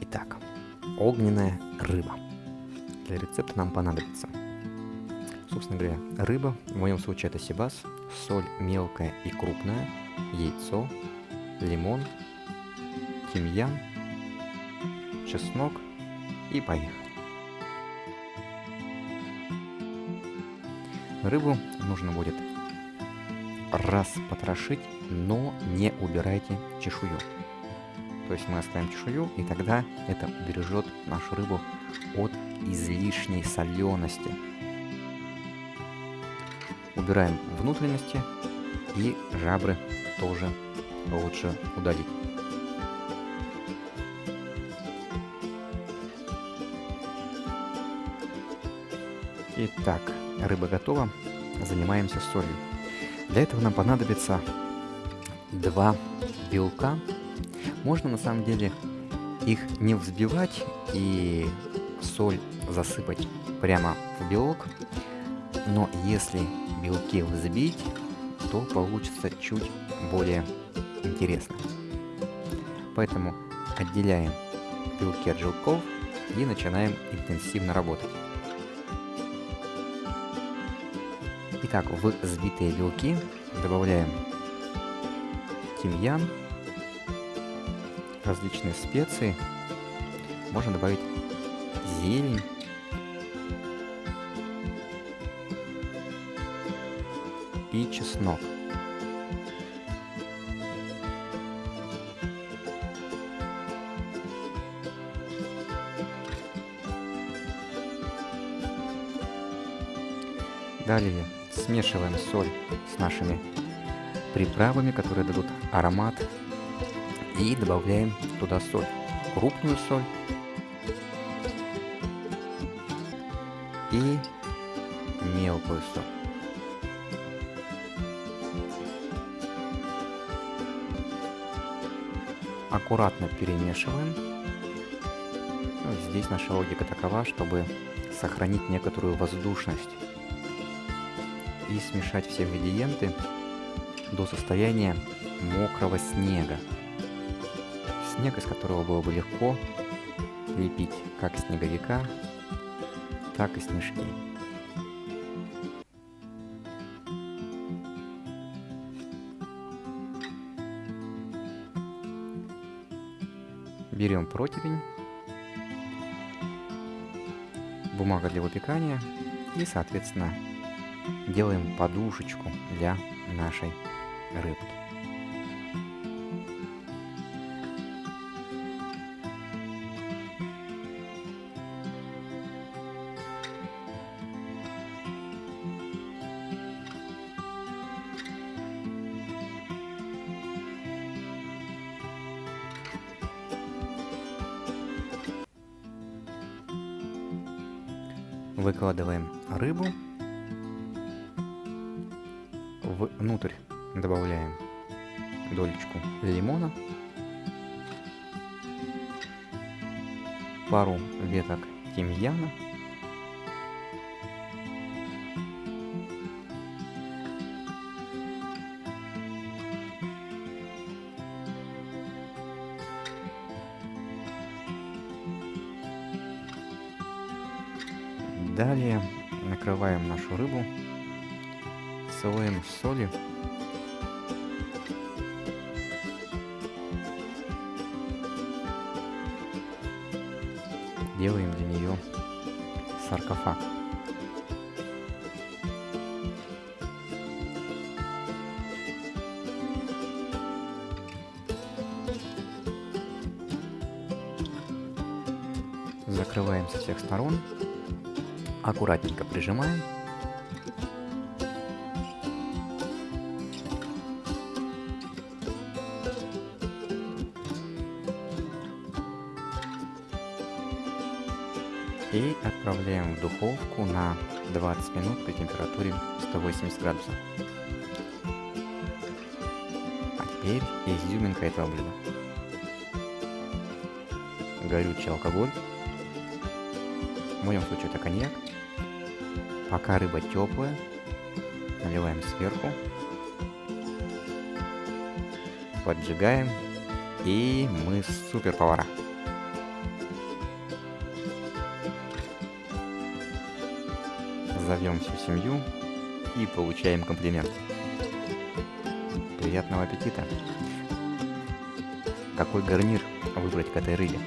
Итак, огненная рыба. Для рецепта нам понадобится, собственно говоря, рыба, в моем случае это сибас, соль мелкая и крупная, яйцо, лимон, тимьян, чеснок и поехали. Рыбу нужно будет раз потрошить, но не убирайте чешую. То есть мы оставим чешую, и тогда это убережет нашу рыбу от излишней солености. Убираем внутренности и жабры тоже лучше удалить. Итак, рыба готова. Занимаемся солью. Для этого нам понадобится два белка. Можно на самом деле их не взбивать и соль засыпать прямо в белок. Но если белки взбить, то получится чуть более интересно. Поэтому отделяем белки от желтков и начинаем интенсивно работать. Итак, в взбитые белки добавляем тимьян, различные специи, можно добавить зелень, и чеснок. Далее смешиваем соль с нашими приправами, которые дадут аромат. И добавляем туда соль. Крупную соль. И мелкую соль. Аккуратно перемешиваем. Ну, здесь наша логика такова, чтобы сохранить некоторую воздушность и смешать все ингредиенты до состояния мокрого снега. Снег, из которого было бы легко лепить как снеговика, так и снежки. Берем противень, бумага для выпекания и, соответственно, делаем подушечку для нашей рыбки. Выкладываем рыбу внутрь. Добавляем долечку лимона, пару веток тимьяна, Далее накрываем нашу рыбу слоем соли. Делаем для нее саркофаг. Закрываем со всех сторон, аккуратненько прижимаем и отправляем в духовку на 20 минут при температуре 180 градусов. А теперь изюминка этого блюда. Горючий алкоголь. В моем случае это коньяк. Пока рыба теплая, наливаем сверху, поджигаем, и мы супер повара. Зовем всю семью и получаем комплимент. Приятного аппетита! Какой гарнир выбрать к этой рыбе?